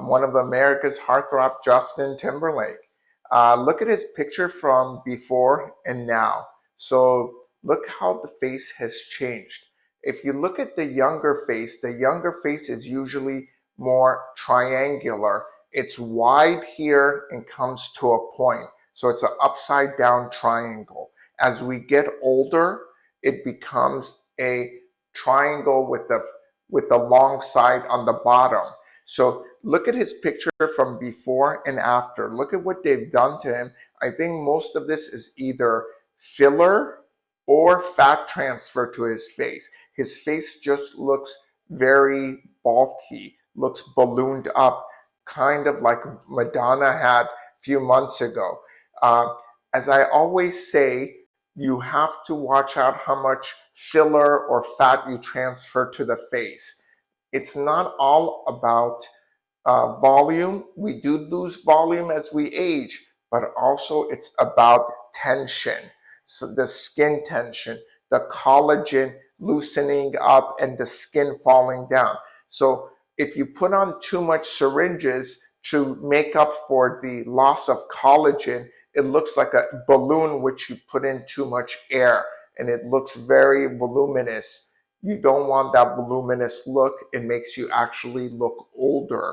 one of America's heartthrob, Justin Timberlake. Uh, look at his picture from before and now. So look how the face has changed. If you look at the younger face, the younger face is usually more triangular. It's wide here and comes to a point. So it's an upside down triangle. As we get older, it becomes a triangle with the with the long side on the bottom. So look at his picture from before and after. Look at what they've done to him. I think most of this is either filler or fat transfer to his face. His face just looks very bulky, looks ballooned up, kind of like Madonna had a few months ago. Uh, as I always say, you have to watch out how much filler or fat you transfer to the face. It's not all about uh, volume. We do lose volume as we age, but also it's about tension. So the skin tension, the collagen loosening up and the skin falling down. So if you put on too much syringes to make up for the loss of collagen, it looks like a balloon which you put in too much air and it looks very voluminous. You don't want that voluminous look. It makes you actually look older.